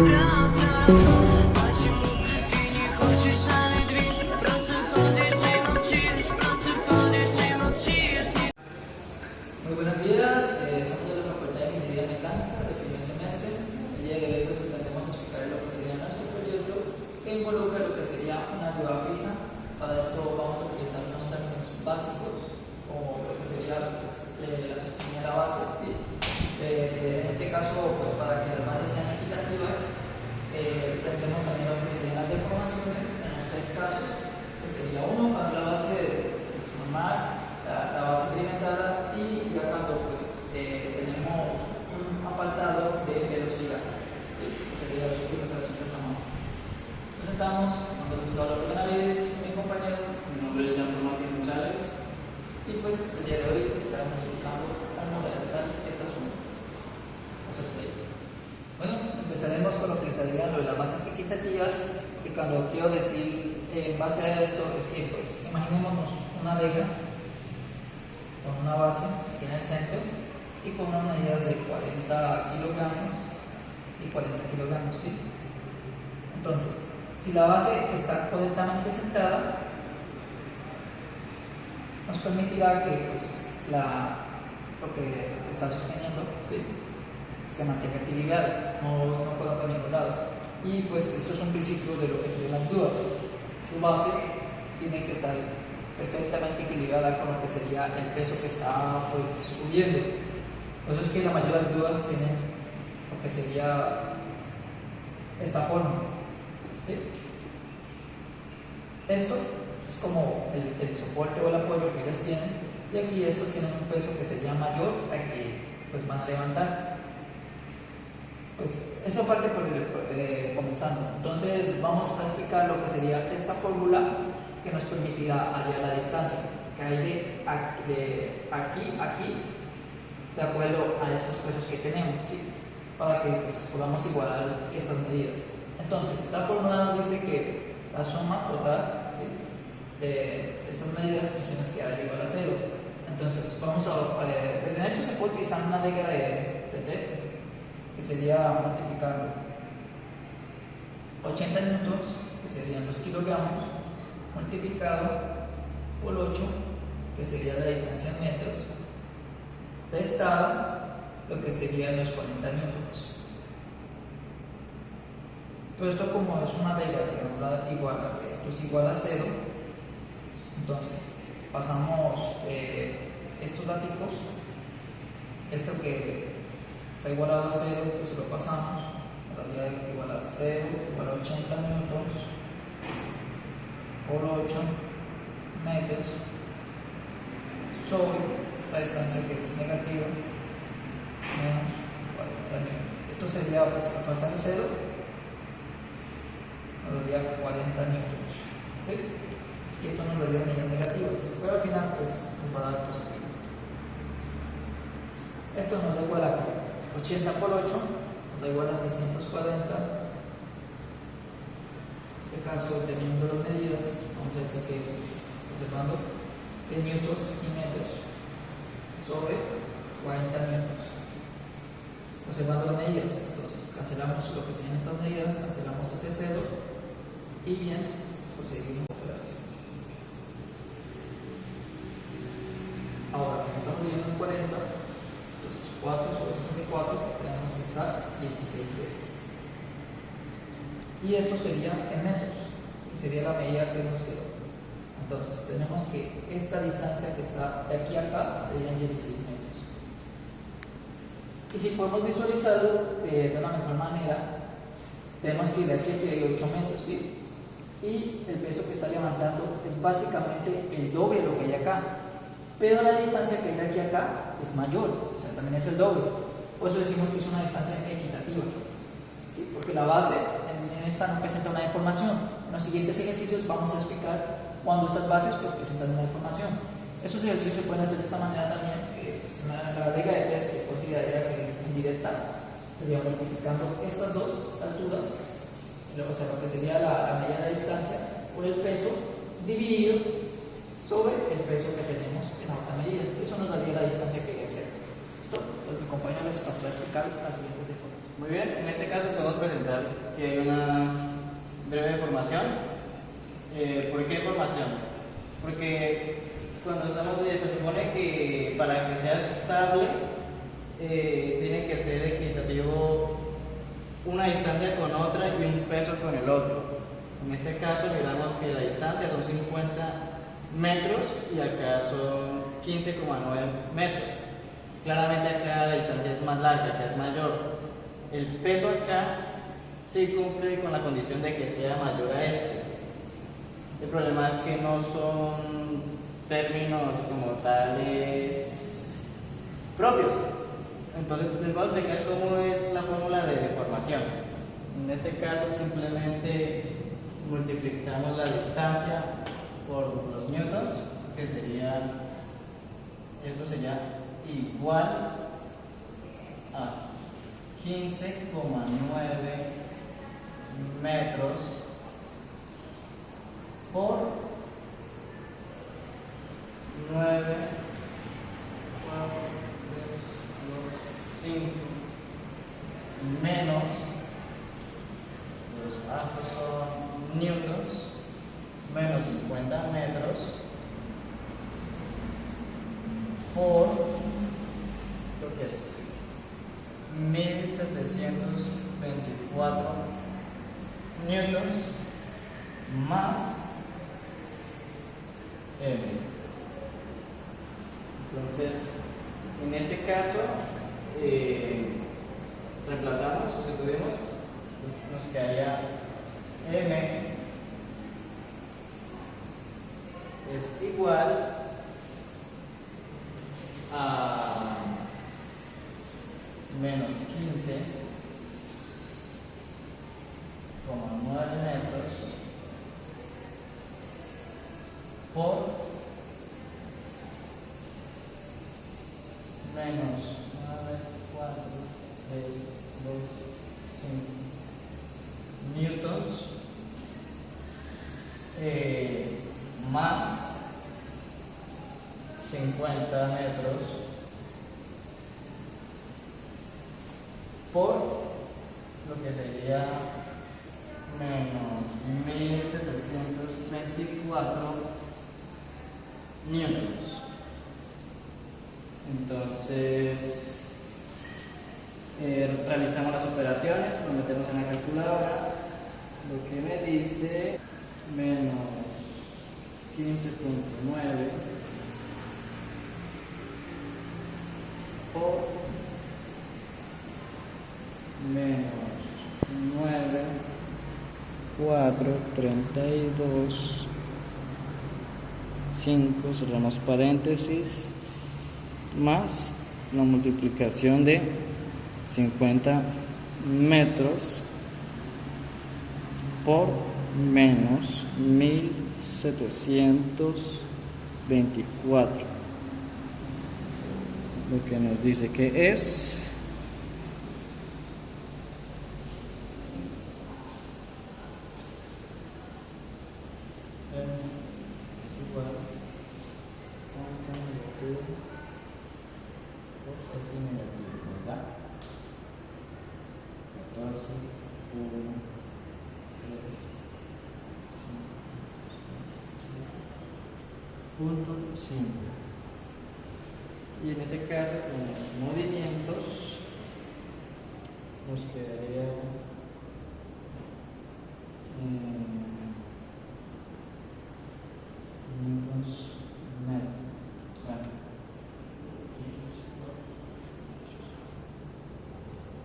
love. Y cuando quiero decir eh, en base a esto es que pues imaginémonos una liga con una base aquí en el centro y con unas medidas de 40 kilogramos y 40 kilogramos, ¿sí? Entonces, si la base está correctamente sentada, nos permitirá que pues, la, lo que está sosteniendo ¿sí? se mantenga equilibrado, Y pues esto es un principio de lo que serían las dudas. Su base tiene que estar perfectamente equilibrada con lo que sería el peso que está pues, subiendo. Por eso es que la mayoría de las dudas tienen lo que sería esta forma. ¿sí? Esto es como el, soporte o el apoyo que ellas tienen y aquí estos tienen un peso que sería mayor al que pues, van a levantar. Pues eso parte por el, eh, comenzando. Entonces vamos a explicar lo que sería esta fórmula que nos permitirá hallar la distancia que hay de, ac- de aquí aquí de acuerdo a estos pesos que tenemos, ¿sí? para que pues, podamos igualar estas medidas. Entonces, la fórmula nos dice que la suma total ¿sí? de estas medidas nos que dar igual a cero. Entonces, vamos a, a en esto se puede utilizar una regla de, de tres, que sería multiplicando 80 newtons, que serían los kilogramos, multiplicado por 8, que sería la distancia en metros, restado lo que serían los 40 newtons. Pero esto como es una regla que nos da igual a que esto es igual a 0, entonces pasamos eh, estos datos, esto que está igualado a 0, pues lo pasamos, daría igual a 0, igual a 80 newtons por 8 metros sobre esta distancia que es negativa menos 40 newtons. Esto sería pues, a pasar el 0, nos daría 40 newtons. ¿sí? Y esto nos daría medidas negativas, pero al final pues nos va a dar positivo. Esto nos da igual a 80 por 8 nos da igual a 640. En este caso, teniendo las medidas, vamos a decir que observando de newtons y metros sobre 40 newtons. Observando las medidas, entonces cancelamos lo que serían estas medidas, cancelamos este cero y bien, proseguimos la operación. 4 tenemos que estar 16 veces. Y esto sería en metros, y sería la medida que nos quedó. Entonces tenemos que esta distancia que está de aquí a acá serían 16 metros. Y si podemos visualizarlo eh, de una mejor manera, tenemos que ir de aquí a aquí hay 8 metros, ¿sí? Y el peso que está levantando es básicamente el doble de lo que hay acá. Pero la distancia que hay de aquí a acá es mayor, o sea, también es el doble. Por eso decimos que es una distancia equitativa. ¿sí? Porque la base en, esta no presenta una deformación. En los siguientes ejercicios vamos a explicar cuando estas bases pues, presentan una deformación. Estos ejercicios se pueden hacer de esta manera también, que pues, una, la regla de tres que consideraría que es indirecta, sería multiplicando estas dos alturas, o sea, lo que sería la, la de distancia, por el peso dividido sobre el peso que tenemos en la otra medida. Eso nos daría la distancia que pues, mi compañero les pasará a explicar la siguiente deformación. Muy bien, en este caso podemos presentar que hay una breve formación. Eh, ¿Por qué formación? Porque cuando estamos, se supone que para que sea estable eh, tiene que ser equitativo una distancia con otra y un peso con el otro. En este caso miramos que la distancia son 50 metros y acá son 15,9 metros. Claramente acá la distancia es más larga, acá es mayor. El peso acá sí cumple con la condición de que sea mayor a este. El problema es que no son términos como tales propios. Entonces les voy a explicar cómo es la fórmula de deformación. En este caso simplemente multiplicamos la distancia por los newtons, que sería, esto sería igual a 15,9 metros por 9, 4, 3, 2, 5 menos los astros son newtons menos 50 metros por lo que es 1724 newtons más M. Entonces, en este caso, eh, reemplazamos, sustituimos, pues nos quedaría M es igual a menos 15,9 metros por menos 9, 4, 3, 2, 5 newtons eh, más 50 metros por lo que sería menos 1724 newtons. Entonces, eh, realizamos las operaciones, lo metemos en la calculadora, lo que me dice menos 15.9 por menos 9, 4, 32, 5, cerramos paréntesis, más la multiplicación de 50 metros por menos 1724 lo que nos dice que es es igual a negativo pues es negativo ¿verdad? 14 1 3 punto 5 y en ese caso con los movimientos nos quedaría mm, newtons metro Bueno.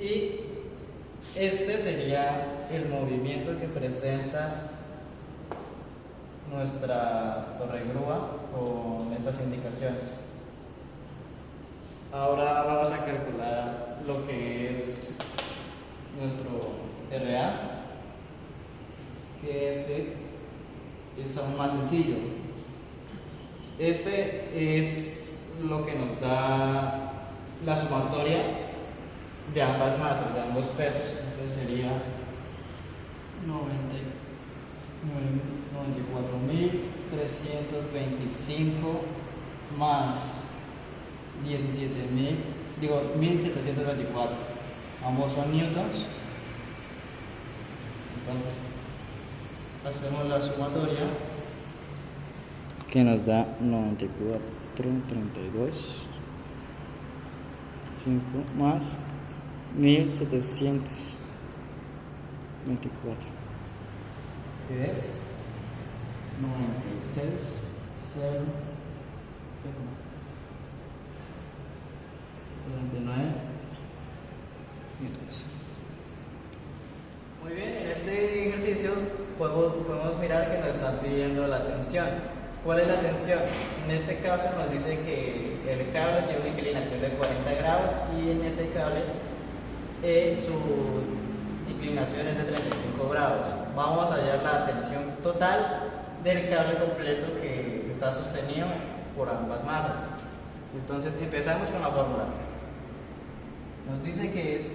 Y este sería el movimiento que presenta nuestra torre grúa con estas indicaciones. Ahora vamos a calcular lo que es nuestro RA, que este es aún más sencillo. Este es lo que nos da la sumatoria de ambas masas, de ambos pesos. Entonces sería 94.325 más 17.000, digo 1.724. ambos son newtons. Entonces, hacemos la sumatoria que nos da 94, 32, 5 más 1724. que es 96, 0, 49 newtons. Muy bien, en este ejercicio podemos, podemos mirar que nos están pidiendo la tensión. ¿Cuál es la tensión? En este caso nos dice que el cable tiene una inclinación de 40 grados y en este cable eh, su inclinación es de 35 grados. Vamos a hallar la tensión total del cable completo que está sostenido por ambas masas. Entonces empezamos con la fórmula. Nos dice que es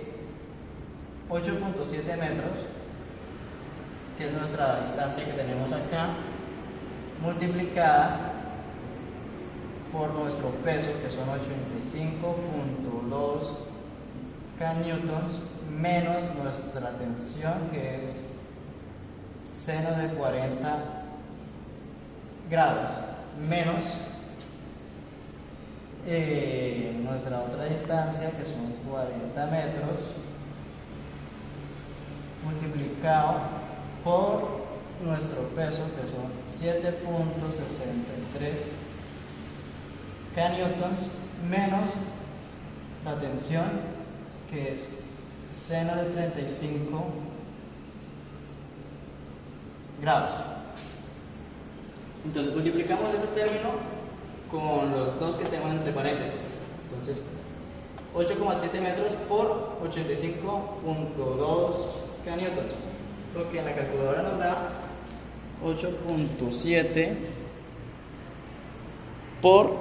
8.7 metros, que es nuestra distancia que tenemos acá, multiplicada por nuestro peso, que son 85.2 kNs, menos nuestra tensión, que es seno de 40 grados, menos eh, nuestra otra distancia, que son 40 metros, multiplicado por nuestro peso, que son 7.63 kNs, menos la tensión, que es seno de 35 grados. Entonces multiplicamos ese término con los dos que tenemos entre paréntesis. Entonces 8,7 metros por 85.2 kNs, lo que en la calculadora nos da 8.7 por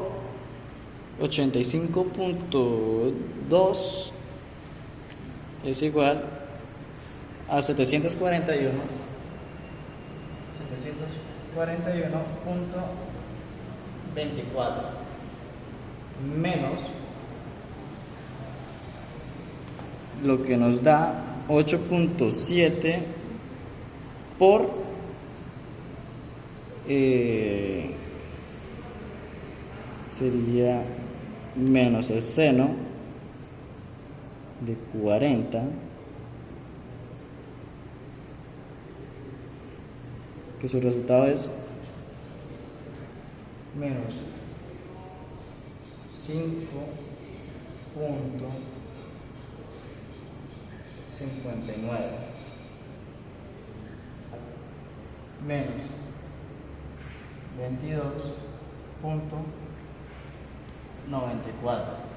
85.2 es igual a 741 741.24 menos lo que nos da 8.7 por eh, sería menos el seno de 40 que su resultado es menos 5.59 menos 22.94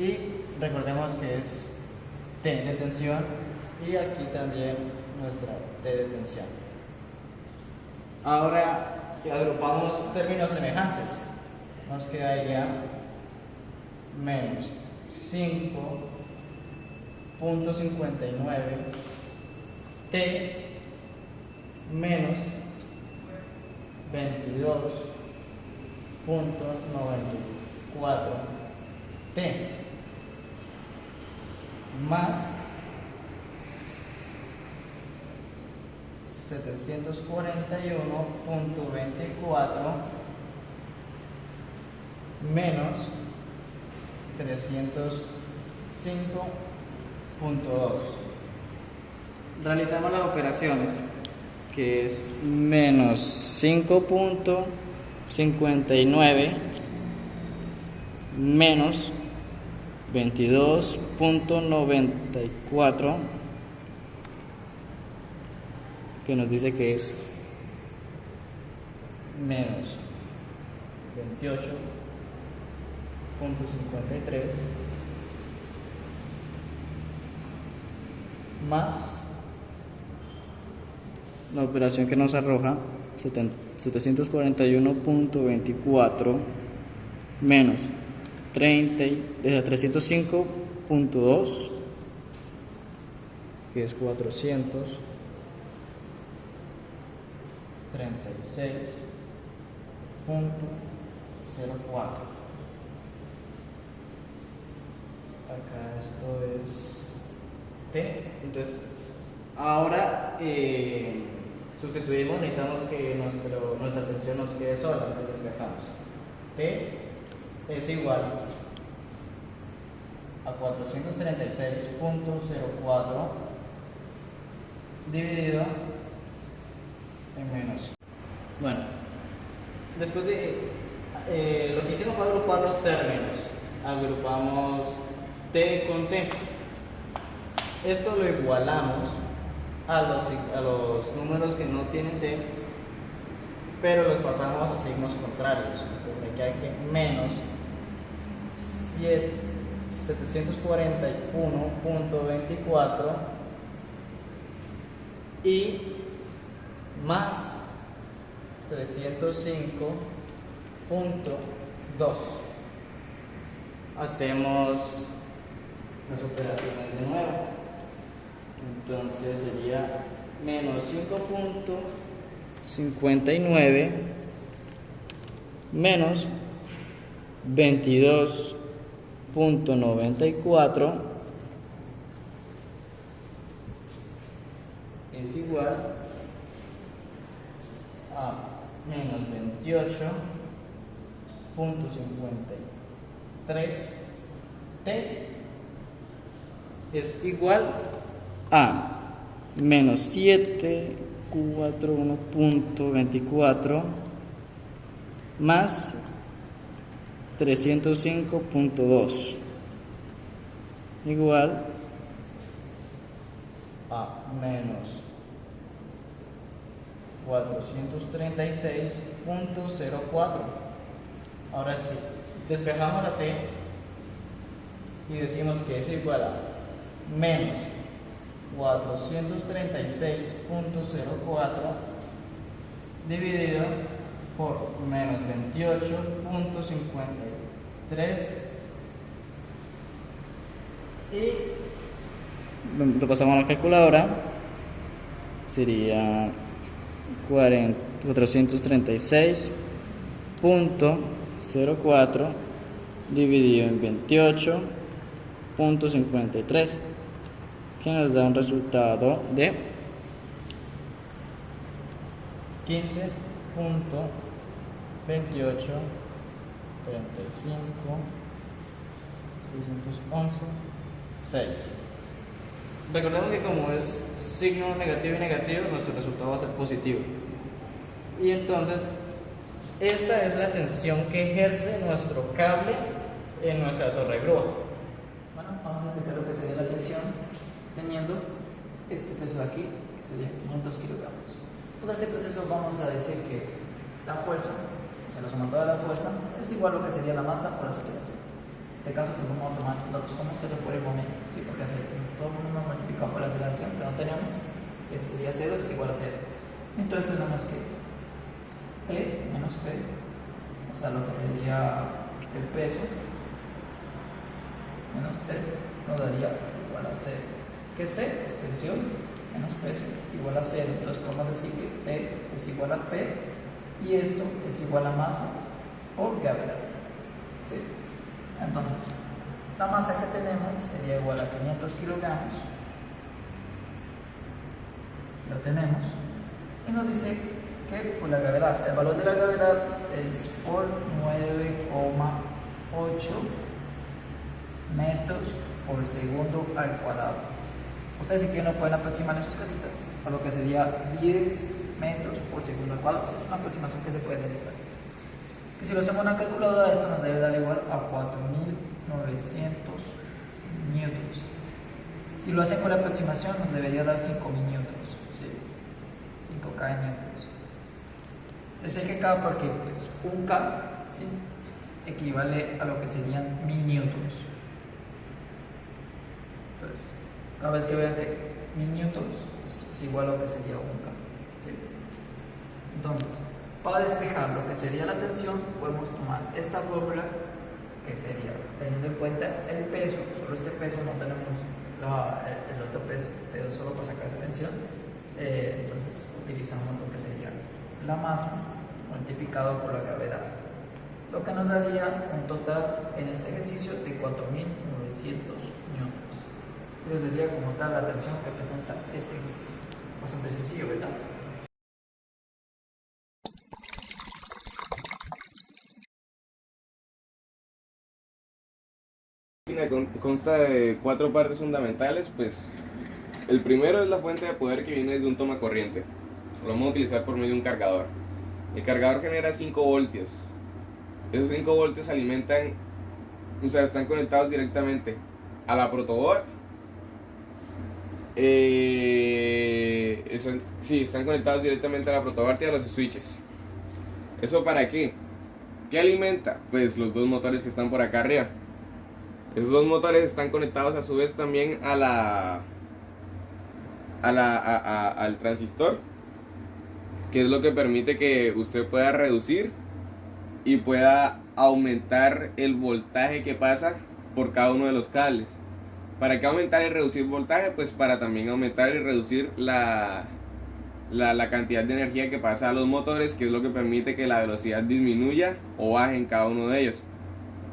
y recordemos que es T de tensión y aquí también nuestra T de tensión ahora agrupamos términos semejantes nos quedaría menos 5.59 T menos 22.94 T más 741.24 menos 305.2 realizamos las operaciones que es menos 5.59 menos 22.94 que nos dice que es menos 28.53 más la operación que nos arroja 741.24 menos 30, y- eh, 305.2 que es 400 36.04 acá esto es T. Entonces, ahora eh, sustituimos, necesitamos que nuestro, nuestra tensión nos quede sola, entonces despejamos. T es igual a 436.04 dividido en menos. Bueno, después de eh, lo que hicimos fue agrupar los términos. Agrupamos T con T. Esto lo igualamos a los, a los números que no tienen T, pero los pasamos a signos contrarios. Entonces hay que menos 7 741.24 y más 305.2. Hacemos las operaciones de nuevo. Entonces sería menos 5.59 menos 22.94 es igual a menos 28.53 T es igual a menos 741.24 más 305.2 igual. A menos 436.04 ahora sí despejamos a t y decimos que es igual a menos 436.04 dividido por menos 28.53 y lo pasamos a la calculadora. Sería 40 436.04 dividido en 28.53 que nos da un resultado de 15.28 35 611 6 Recordemos que como es signo negativo y negativo, nuestro resultado va a ser positivo. Y entonces, esta es la tensión que ejerce nuestro cable en nuestra torre grúa. Bueno, vamos a explicar lo que sería la tensión teniendo este peso de aquí, que sería 500 kilogramos. Todo este proceso vamos a decir que la fuerza, o sea, la sumatoria de la fuerza, es igual a lo que sería la masa por aceleración. En este caso, pues vamos a tomar estos datos como cero por el momento, ¿sí? porque todo el mundo nos multiplicado por la aceleración que no tenemos, que sería 0 es igual a 0. Entonces tenemos que T menos P, o sea, lo que sería el peso, menos T, nos daría igual a 0. ¿Qué es T? Es tensión menos peso igual a 0. Entonces podemos decir que T es igual a P y esto es igual a masa por gravedad. ¿sí? Entonces, la masa que tenemos sería igual a 500 kilogramos. Lo tenemos. Y nos dice que por la gravedad, el valor de la gravedad es por 9,8 metros por segundo al cuadrado. Ustedes si quieren no pueden aproximar en sus casitas a lo que sería 10 metros por segundo al cuadrado. Es una aproximación que se puede realizar. Y si lo hacemos una calculadora, esto nos debe dar igual a 4900 newtons. Si lo hacen con la aproximación, nos debería dar 5000 newtons. ¿sí? 5K newtons. Se sé que K porque pues, un K equivale a lo que serían 1000 newtons. Entonces, cada vez que vean que 1000 newtons pues, es igual a lo que sería un K. Entonces, para despejar lo que sería la tensión, podemos tomar esta fórmula que sería, teniendo en cuenta el peso, solo este peso no tenemos la- el otro peso, pero solo para sacar esa tensión, eh, entonces utilizamos lo que sería la masa multiplicado por la gravedad, lo que nos daría un total en este ejercicio de 4.900 newtons. Eso sería como tal la tensión que presenta este ejercicio. Bastante sencillo, ¿verdad? Consta de cuatro partes fundamentales, pues el primero es la fuente de poder que viene desde un toma corriente. Lo vamos a utilizar por medio de un cargador. El cargador genera 5 voltios. Esos 5 voltios alimentan, o sea, están conectados directamente a la protoboard. Eh, eso- sí, están conectados directamente a la protoboard y a los switches. ¿Eso para qué? ¿Qué alimenta? Pues los dos motores que están por acá arriba. Esos dos motores están conectados a su vez también a la, a la al transistor, que es lo que permite que usted pueda reducir y pueda aumentar el voltaje que pasa por cada uno de los cables. ¿Para qué aumentar y reducir voltaje? Pues para también aumentar y reducir la, la, la cantidad de energía que pasa a los motores, que es lo que permite que la velocidad disminuya o baje en cada uno de ellos.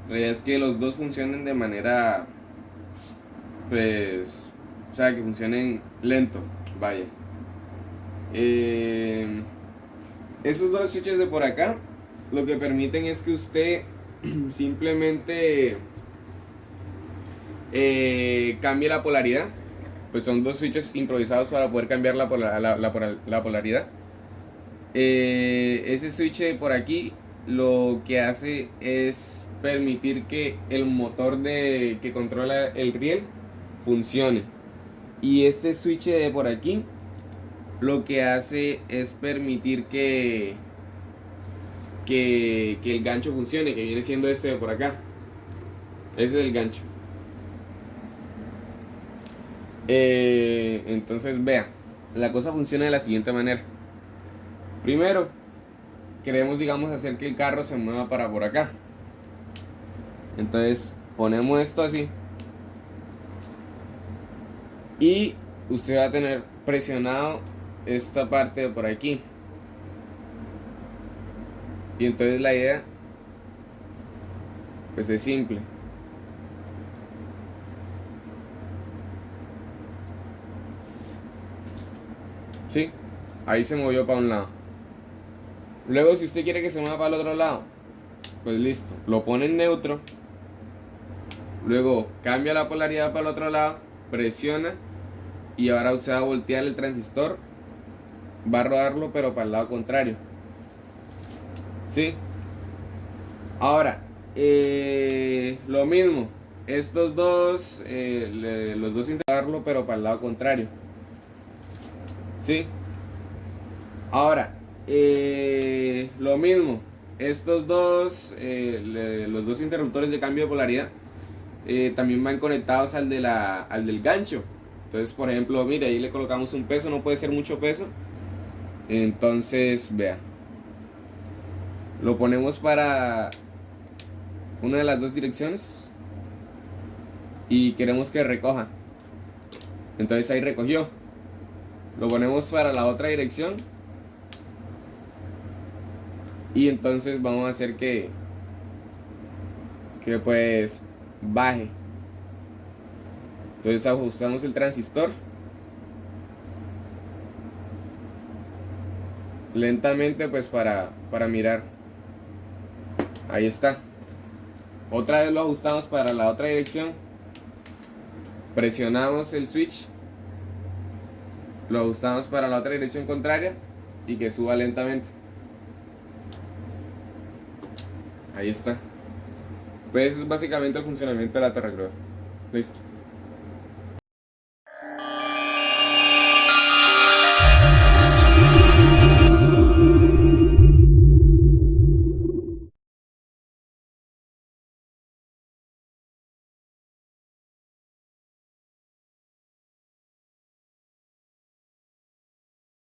La idea es que los dos funcionen de manera, pues, o sea, que funcionen lento, vaya. Eh, esos dos switches de por acá, lo que permiten es que usted simplemente eh, cambie la polaridad. Pues son dos switches improvisados para poder cambiar la, la polaridad. Eh, ese switch de por aquí lo que hace es permitir que el motor de, que controla el riel funcione. Y este switch de por aquí lo que hace es permitir que, que, que el gancho funcione, que viene siendo este de por acá. Ese es el gancho. Eh, entonces vea, la cosa funciona de la siguiente manera. Primero, queremos, digamos, hacer que el carro se mueva para por acá. Entonces, ponemos esto así. Y usted va a tener presionado esta parte de por aquí. Y entonces la idea, pues es simple. ¿Sí? Ahí se movió para un lado. Luego, si usted quiere que se mueva para el otro lado, pues listo. Lo pone en neutro. Luego cambia la polaridad para el otro lado. Presiona. Y ahora usted va a voltear el transistor. Va a rodarlo, pero para el lado contrario. ¿Sí? Ahora, eh, lo mismo. Estos dos, eh, los dos intentarlo, pero para el lado contrario. ¿Sí? Ahora, eh, lo mismo. Estos dos, eh, los dos interruptores de cambio de polaridad, eh, también van conectados al, de la, al del gancho. Entonces, por ejemplo, mire, ahí le colocamos un peso, no puede ser mucho peso. Entonces, vea. Lo ponemos para una de las dos direcciones. Y queremos que recoja. Entonces ahí recogió. Lo ponemos para la otra dirección. Y entonces vamos a hacer que que pues baje. Entonces ajustamos el transistor. Lentamente pues para, para mirar. Ahí está. Otra vez lo ajustamos para la otra dirección. Presionamos el switch. Lo ajustamos para la otra dirección contraria y que suba lentamente. Ahí está. Pues es básicamente el funcionamiento de la grúa. Listo.